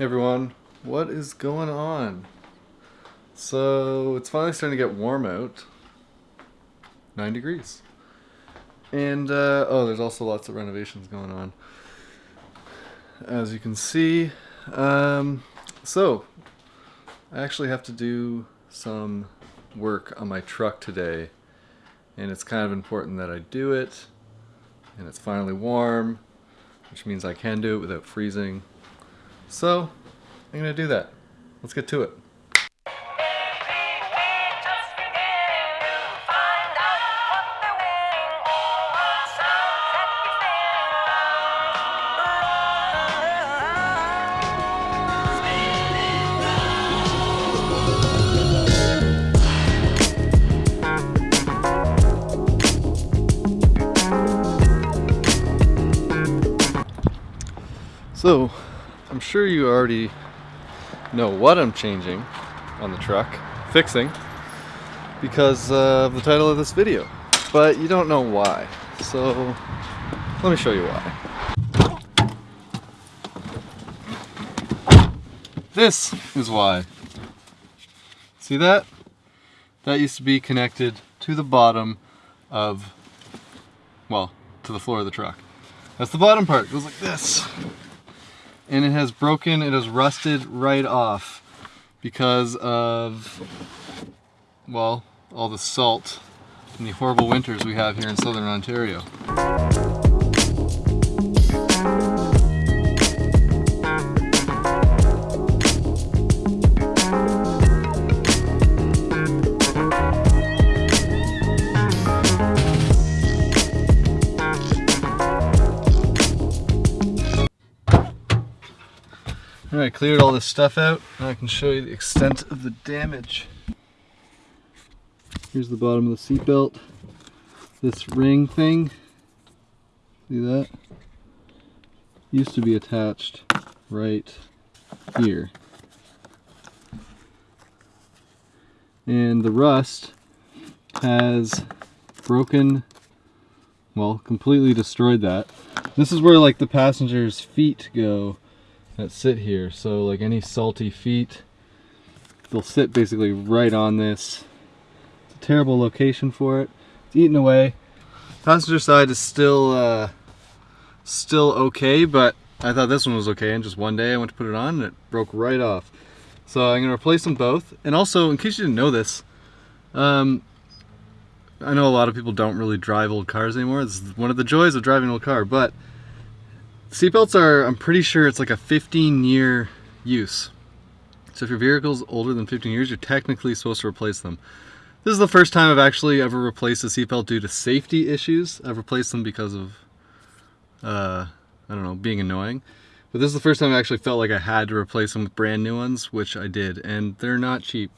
Everyone, what is going on? So it's finally starting to get warm out. Nine degrees. And uh, oh, there's also lots of renovations going on. As you can see, um, so I actually have to do some work on my truck today, and it's kind of important that I do it. And it's finally warm, which means I can do it without freezing. So, I'm gonna do that. Let's get to it. So, I'm sure you already know what I'm changing on the truck, fixing, because of the title of this video. But you don't know why. So, let me show you why. This is why. See that? That used to be connected to the bottom of, well, to the floor of the truck. That's the bottom part. It goes like this and it has broken, it has rusted right off because of, well, all the salt and the horrible winters we have here in southern Ontario. I cleared all this stuff out and I can show you the extent of the damage. Here's the bottom of the seatbelt. This ring thing, see that? Used to be attached right here. And the rust has broken, well, completely destroyed that. This is where like the passenger's feet go that sit here. So like any salty feet, they'll sit basically right on this. It's a terrible location for it. It's eating away. Passenger side is still uh, still okay, but I thought this one was okay. And just one day I went to put it on and it broke right off. So I'm gonna replace them both. And also, in case you didn't know this, um, I know a lot of people don't really drive old cars anymore. It's one of the joys of driving an old car, but Seatbelts are, I'm pretty sure it's like a 15 year use. So if your vehicle's older than 15 years, you're technically supposed to replace them. This is the first time I've actually ever replaced a seatbelt due to safety issues. I've replaced them because of, uh, I don't know, being annoying. But this is the first time I actually felt like I had to replace them with brand new ones, which I did. And they're not cheap.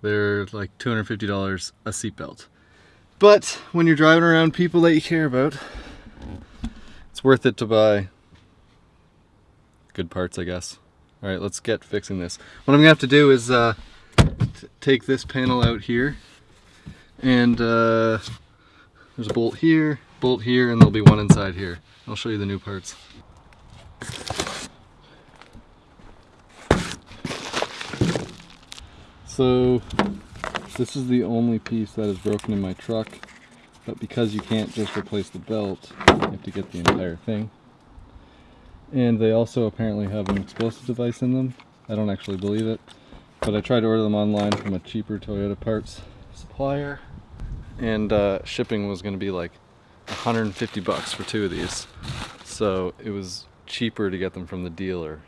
They're like $250 a seatbelt. But when you're driving around people that you care about, it's worth it to buy good parts, I guess. All right, let's get fixing this. What I'm gonna have to do is uh, take this panel out here and uh, there's a bolt here, bolt here, and there'll be one inside here. I'll show you the new parts. So this is the only piece that is broken in my truck but because you can't just replace the belt you have to get the entire thing. And they also apparently have an explosive device in them. I don't actually believe it but I tried to order them online from a cheaper Toyota parts supplier and uh, shipping was going to be like 150 bucks for two of these. So it was cheaper to get them from the dealer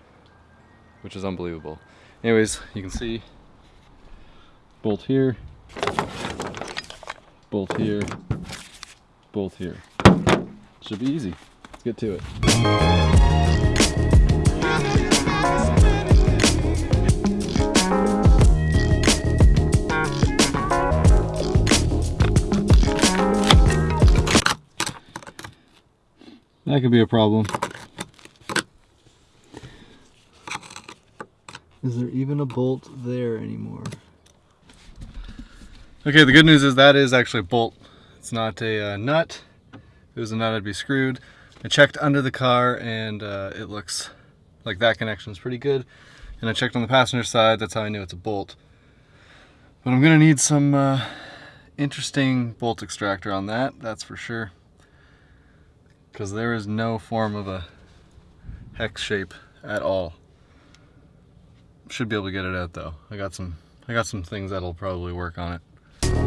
which is unbelievable. Anyways you can see bolt here bolt here both here. Should be easy. Let's get to it. That could be a problem. Is there even a bolt there anymore? Okay, the good news is that is actually a bolt it's not a uh, nut. If it was a nut, I'd be screwed. I checked under the car and uh, it looks like that connection is pretty good. And I checked on the passenger side, that's how I knew it's a bolt. But I'm gonna need some uh, interesting bolt extractor on that, that's for sure. Because there is no form of a hex shape at all. Should be able to get it out though. I got some I got some things that'll probably work on it.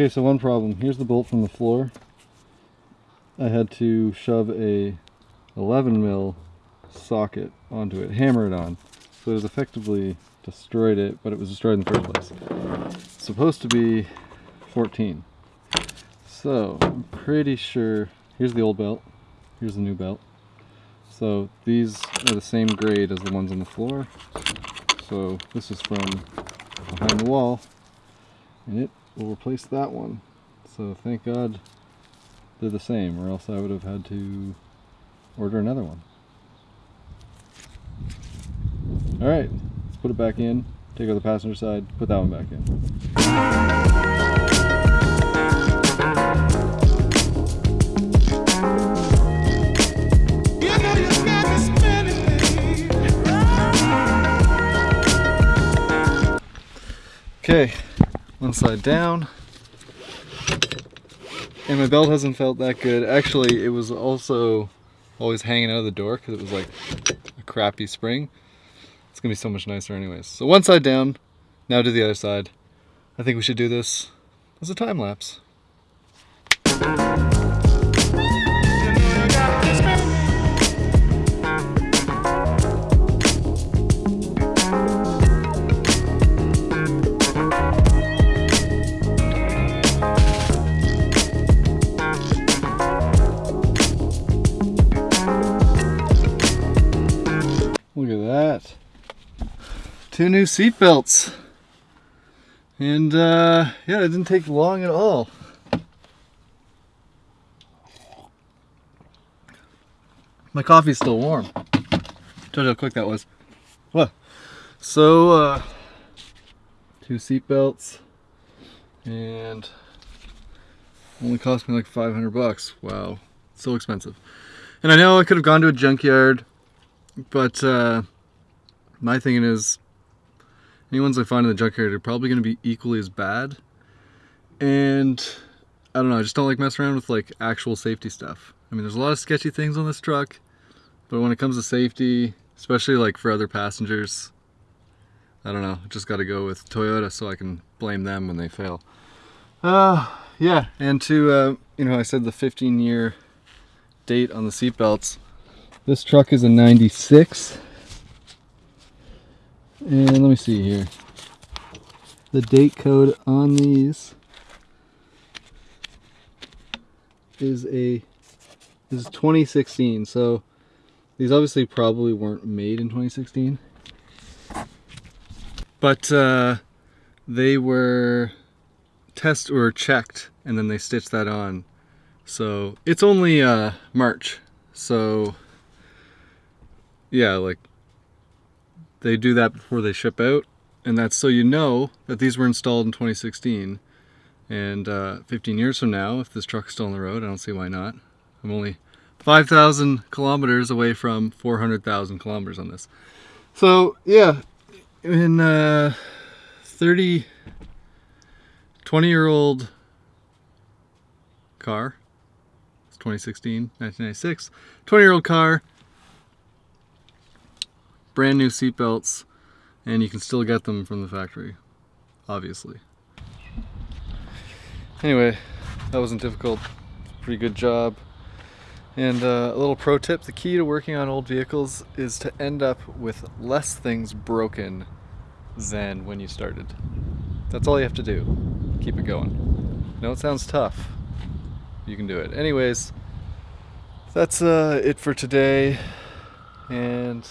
Okay, so one problem. Here's the bolt from the floor. I had to shove a 11 mil socket onto it, hammer it on. So it has effectively destroyed it, but it was destroyed in the first place. It's supposed to be 14. So I'm pretty sure, here's the old belt, here's the new belt. So these are the same grade as the ones on the floor. So this is from behind the wall, and it will replace that one. So thank God they're the same, or else I would have had to order another one. Alright, let's put it back in, take out the passenger side, put that one back in. Okay, one side down. And my belt hasn't felt that good. Actually, it was also always hanging out of the door because it was like a crappy spring. It's gonna be so much nicer anyways. So one side down, now to the other side. I think we should do this as a time lapse. Two new seat belts. And uh, yeah, it didn't take long at all. My coffee's still warm. Told you how quick that was. What? So, uh, two seat belts and only cost me like 500 bucks. Wow, so expensive. And I know I could have gone to a junkyard but uh, my thinking is, any ones I find in the junkyard are probably going to be equally as bad. And I don't know, I just don't like messing around with like actual safety stuff. I mean, there's a lot of sketchy things on this truck, but when it comes to safety, especially like for other passengers, I don't know, just got to go with Toyota so I can blame them when they fail. Uh, yeah, and to, uh, you know, I said the 15 year date on the seatbelts. This truck is a 96. And let me see here. The date code on these is a is 2016. So these obviously probably weren't made in 2016. But uh, they were test or checked and then they stitched that on. So it's only uh, March. So yeah, like they do that before they ship out, and that's so you know that these were installed in 2016. And uh, 15 years from now, if this truck's still on the road, I don't see why not. I'm only 5,000 kilometers away from 400,000 kilometers on this. So yeah, in uh, 30, 20 year old car, it's 2016, 1996, 20 year old car, brand new seat belts and you can still get them from the factory, obviously. Anyway, that wasn't difficult. Pretty good job. And uh, a little pro tip, the key to working on old vehicles is to end up with less things broken than when you started. That's all you have to do. Keep it going. No, it sounds tough. You can do it. Anyways, that's uh, it for today. And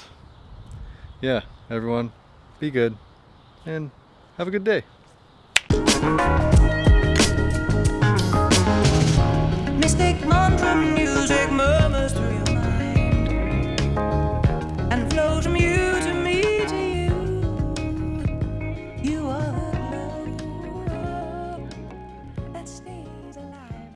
yeah, everyone, be good and have a good day. Mystic Mom